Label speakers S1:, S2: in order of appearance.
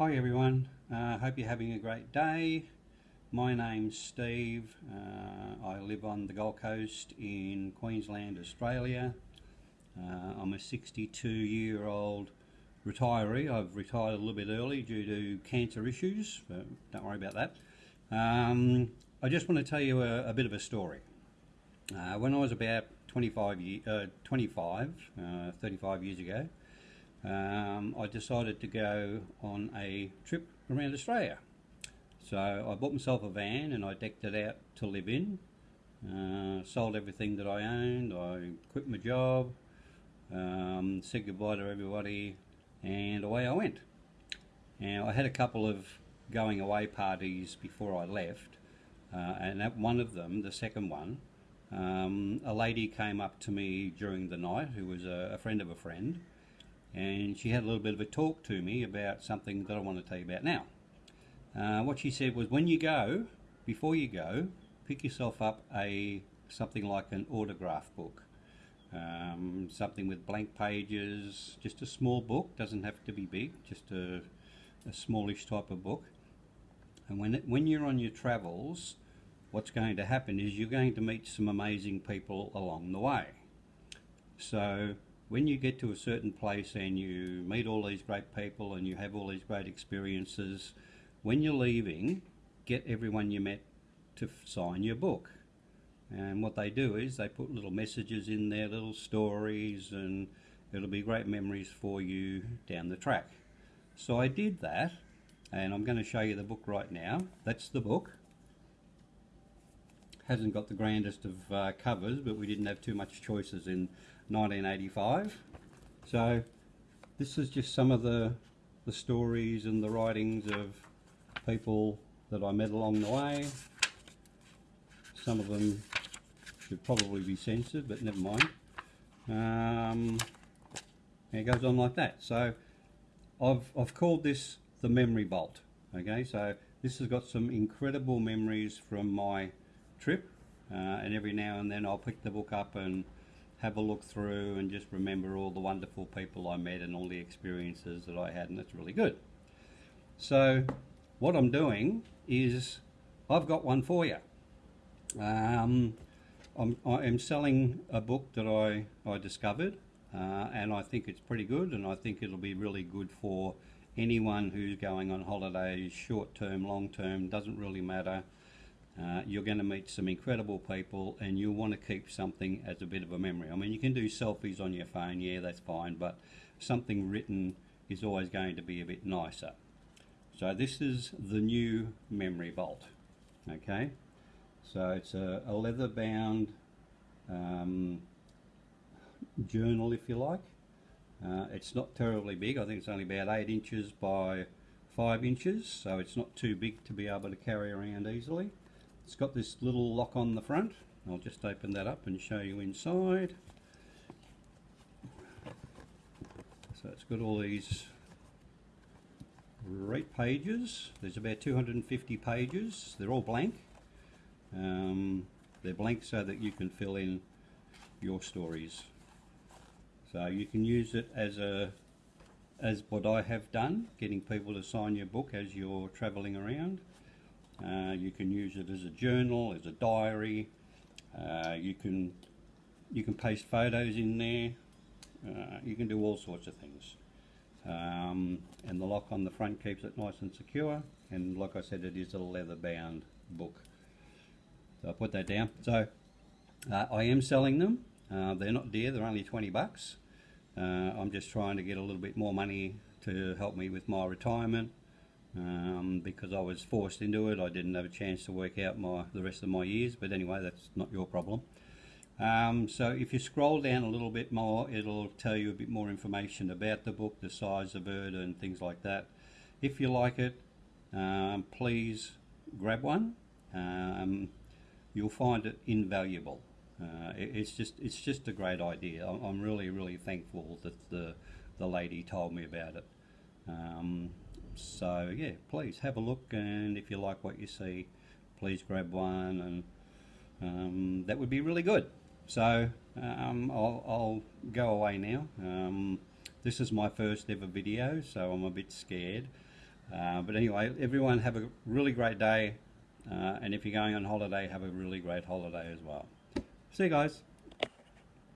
S1: Hi everyone, uh, hope you're having a great day. My name's Steve. Uh, I live on the Gold Coast in Queensland, Australia. Uh, I'm a 62 year old retiree. I've retired a little bit early due to cancer issues, but don't worry about that. Um, I just want to tell you a, a bit of a story. Uh, when I was about 25, year, uh, 25 uh, 35 years ago, um, I decided to go on a trip around Australia. So I bought myself a van and I decked it out to live in. Uh, sold everything that I owned. I quit my job. Um, said goodbye to everybody, and away I went. Now I had a couple of going away parties before I left, uh, and at one of them, the second one, um, a lady came up to me during the night who was a, a friend of a friend and she had a little bit of a talk to me about something that I want to tell you about now. Uh, what she said was, when you go, before you go, pick yourself up a something like an autograph book, um, something with blank pages, just a small book. Doesn't have to be big, just a, a smallish type of book. And when when you're on your travels, what's going to happen is you're going to meet some amazing people along the way. So when you get to a certain place and you meet all these great people and you have all these great experiences, when you're leaving, get everyone you met to sign your book. And what they do is they put little messages in there, little stories, and it'll be great memories for you down the track. So I did that, and I'm going to show you the book right now. That's the book. Hasn't got the grandest of uh, covers, but we didn't have too much choices in 1985. So this is just some of the, the stories and the writings of people that I met along the way. Some of them should probably be censored, but never mind. Um, it goes on like that. So I've, I've called this the memory vault. Okay, so this has got some incredible memories from my trip uh, and every now and then I'll pick the book up and have a look through and just remember all the wonderful people I met and all the experiences that I had and it's really good. So what I'm doing is I've got one for you. Um, I'm, I am selling a book that I, I discovered uh, and I think it's pretty good and I think it'll be really good for anyone who's going on holidays, short term, long term, doesn't really matter. Uh, you're going to meet some incredible people and you'll want to keep something as a bit of a memory. I mean, you can do selfies on your phone, yeah, that's fine, but something written is always going to be a bit nicer. So this is the new memory vault, okay? So it's a, a leather bound um, journal, if you like. Uh, it's not terribly big, I think it's only about 8 inches by 5 inches, so it's not too big to be able to carry around easily. It's got this little lock on the front. I'll just open that up and show you inside. So it's got all these great pages. There's about 250 pages. They're all blank. Um, they're blank so that you can fill in your stories. So you can use it as a as what I have done, getting people to sign your book as you're travelling around. Uh, you can use it as a journal, as a diary. Uh, you can you can paste photos in there. Uh, you can do all sorts of things. Um, and the lock on the front keeps it nice and secure. And like I said, it is a leather bound book. So I put that down. So uh, I am selling them. Uh, they're not dear. They're only 20 bucks. Uh, I'm just trying to get a little bit more money to help me with my retirement um, because I was forced into it. I didn't have a chance to work out my the rest of my years, but anyway, that's not your problem. Um, so if you scroll down a little bit more, it'll tell you a bit more information about the book, the size of it, and things like that. If you like it, um, please grab one. Um, you'll find it invaluable. Uh, it, it's just it's just a great idea. I'm really really thankful that the the lady told me about it. Um, so yeah, please have a look, and if you like what you see, please grab one, and um, that would be really good. So um, I'll, I'll, go away now. Um, this is my first ever video, so I'm a bit scared. Uh, but anyway, everyone have a really great day. Uh, and if you're going on holiday, have a really great holiday as well. See you guys.